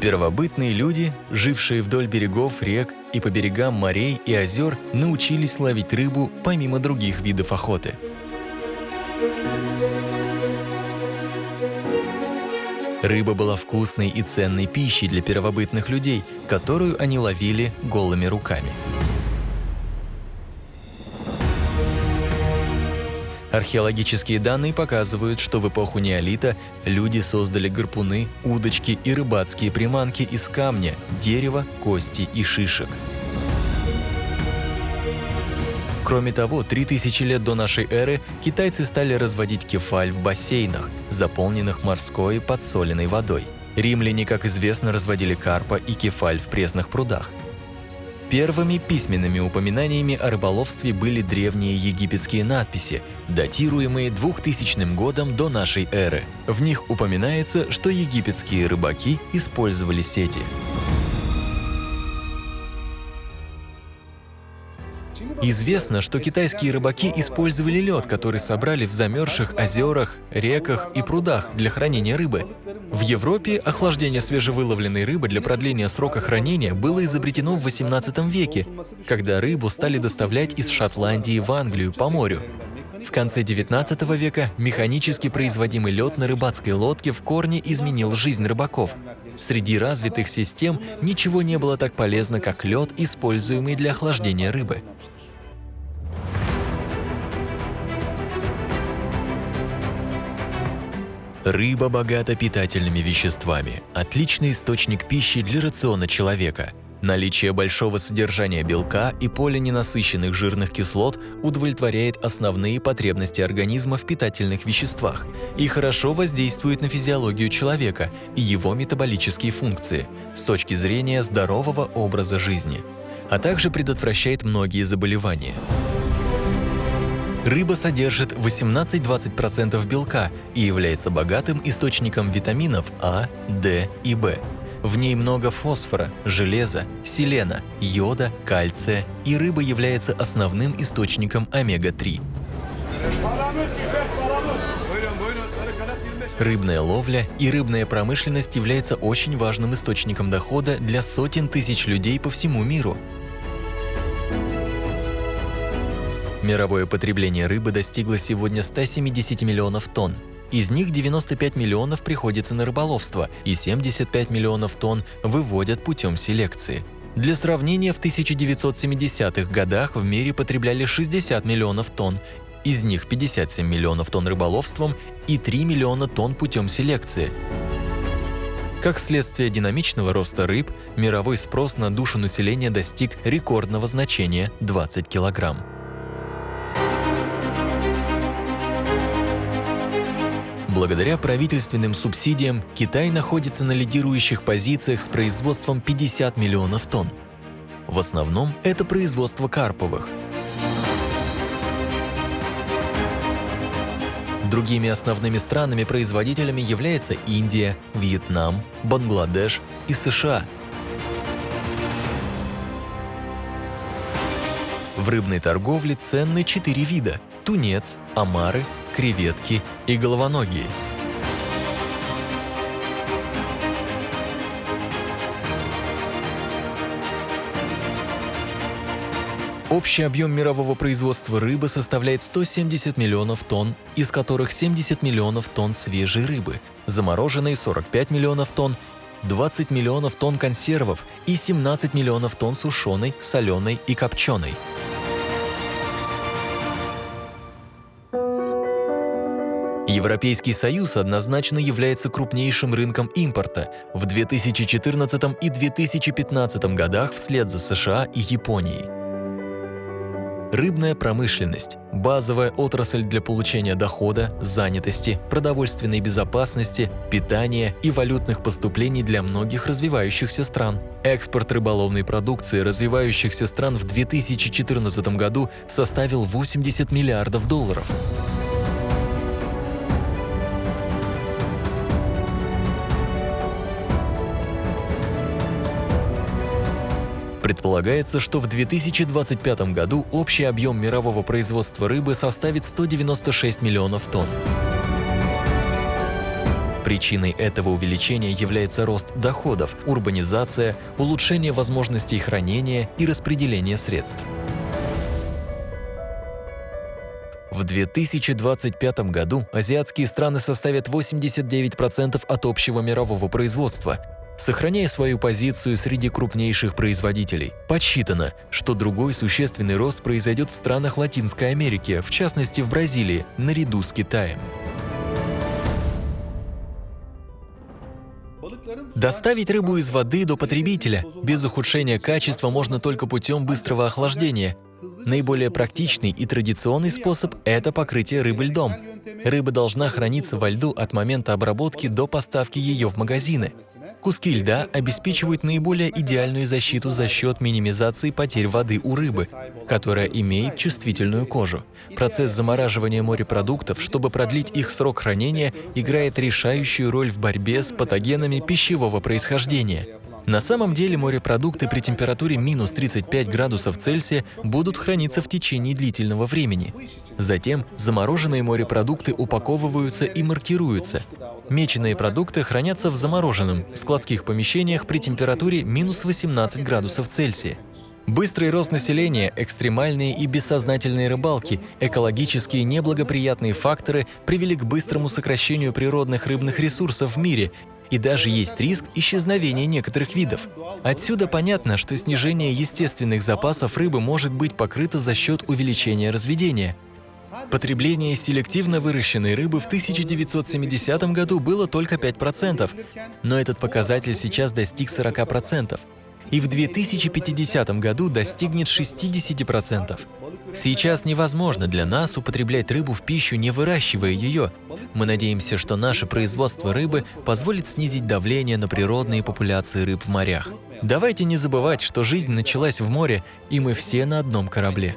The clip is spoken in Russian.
Первобытные люди, жившие вдоль берегов рек и по берегам морей и озер, научились ловить рыбу помимо других видов охоты. Рыба была вкусной и ценной пищей для первобытных людей, которую они ловили голыми руками. Археологические данные показывают, что в эпоху неолита люди создали гарпуны, удочки и рыбацкие приманки из камня, дерева, кости и шишек. Кроме того, 3000 лет до нашей эры китайцы стали разводить кефаль в бассейнах, заполненных морской подсоленной водой. Римляне, как известно, разводили карпа и кефаль в пресных прудах. Первыми письменными упоминаниями о рыболовстве были древние египетские надписи, датируемые 2000 годом до нашей эры. В них упоминается, что египетские рыбаки использовали сети. Известно, что китайские рыбаки использовали лед, который собрали в замерзших озерах, реках и прудах для хранения рыбы. В Европе охлаждение свежевыловленной рыбы для продления срока хранения было изобретено в 18 веке, когда рыбу стали доставлять из Шотландии в Англию по морю. В конце 19 века механически производимый лед на рыбацкой лодке в корне изменил жизнь рыбаков. Среди развитых систем ничего не было так полезно, как лед, используемый для охлаждения рыбы. Рыба богата питательными веществами, отличный источник пищи для рациона человека. Наличие большого содержания белка и полиненасыщенных жирных кислот удовлетворяет основные потребности организма в питательных веществах и хорошо воздействует на физиологию человека и его метаболические функции с точки зрения здорового образа жизни, а также предотвращает многие заболевания. Рыба содержит 18-20% белка и является богатым источником витаминов А, D и В. В ней много фосфора, железа, селена, йода, кальция, и рыба является основным источником омега-3. Рыбная ловля и рыбная промышленность является очень важным источником дохода для сотен тысяч людей по всему миру. Мировое потребление рыбы достигло сегодня 170 миллионов тонн. Из них 95 миллионов приходится на рыболовство и 75 миллионов тонн выводят путем селекции. Для сравнения, в 1970-х годах в мире потребляли 60 миллионов тонн, из них 57 миллионов тонн рыболовством и 3 миллиона тонн путем селекции. Как следствие динамичного роста рыб, мировой спрос на душу населения достиг рекордного значения – 20 килограмм. Благодаря правительственным субсидиям Китай находится на лидирующих позициях с производством 50 миллионов тонн. В основном это производство карповых. Другими основными странами-производителями являются Индия, Вьетнам, Бангладеш и США. В рыбной торговле ценны четыре вида – тунец, омары, креветки и головоногие. Общий объем мирового производства рыбы составляет 170 миллионов тонн, из которых 70 миллионов тонн свежей рыбы, замороженной 45 миллионов тонн, 20 миллионов тонн консервов и 17 миллионов тонн сушеной, соленой и копченой. Европейский Союз однозначно является крупнейшим рынком импорта в 2014 и 2015 годах вслед за США и Японией. Рыбная промышленность – базовая отрасль для получения дохода, занятости, продовольственной безопасности, питания и валютных поступлений для многих развивающихся стран. Экспорт рыболовной продукции развивающихся стран в 2014 году составил 80 миллиардов долларов. Предполагается, что в 2025 году общий объем мирового производства рыбы составит 196 миллионов тонн. Причиной этого увеличения является рост доходов, урбанизация, улучшение возможностей хранения и распределения средств. В 2025 году азиатские страны составят 89% от общего мирового производства, сохраняя свою позицию среди крупнейших производителей. Подсчитано, что другой существенный рост произойдет в странах Латинской Америки, в частности в Бразилии, наряду с Китаем. Доставить рыбу из воды до потребителя без ухудшения качества можно только путем быстрого охлаждения – Наиболее практичный и традиционный способ – это покрытие рыбы льдом. Рыба должна храниться во льду от момента обработки до поставки ее в магазины. Куски льда обеспечивают наиболее идеальную защиту за счет минимизации потерь воды у рыбы, которая имеет чувствительную кожу. Процесс замораживания морепродуктов, чтобы продлить их срок хранения, играет решающую роль в борьбе с патогенами пищевого происхождения. На самом деле морепродукты при температуре минус 35 градусов Цельсия будут храниться в течение длительного времени. Затем замороженные морепродукты упаковываются и маркируются. Меченые продукты хранятся в замороженном, складских помещениях при температуре минус 18 градусов Цельсия. Быстрый рост населения, экстремальные и бессознательные рыбалки, экологические неблагоприятные факторы привели к быстрому сокращению природных рыбных ресурсов в мире и даже есть риск исчезновения некоторых видов. Отсюда понятно, что снижение естественных запасов рыбы может быть покрыто за счет увеличения разведения. Потребление селективно выращенной рыбы в 1970 году было только 5%, но этот показатель сейчас достиг 40% и в 2050 году достигнет 60%. Сейчас невозможно для нас употреблять рыбу в пищу, не выращивая ее. Мы надеемся, что наше производство рыбы позволит снизить давление на природные популяции рыб в морях. Давайте не забывать, что жизнь началась в море, и мы все на одном корабле.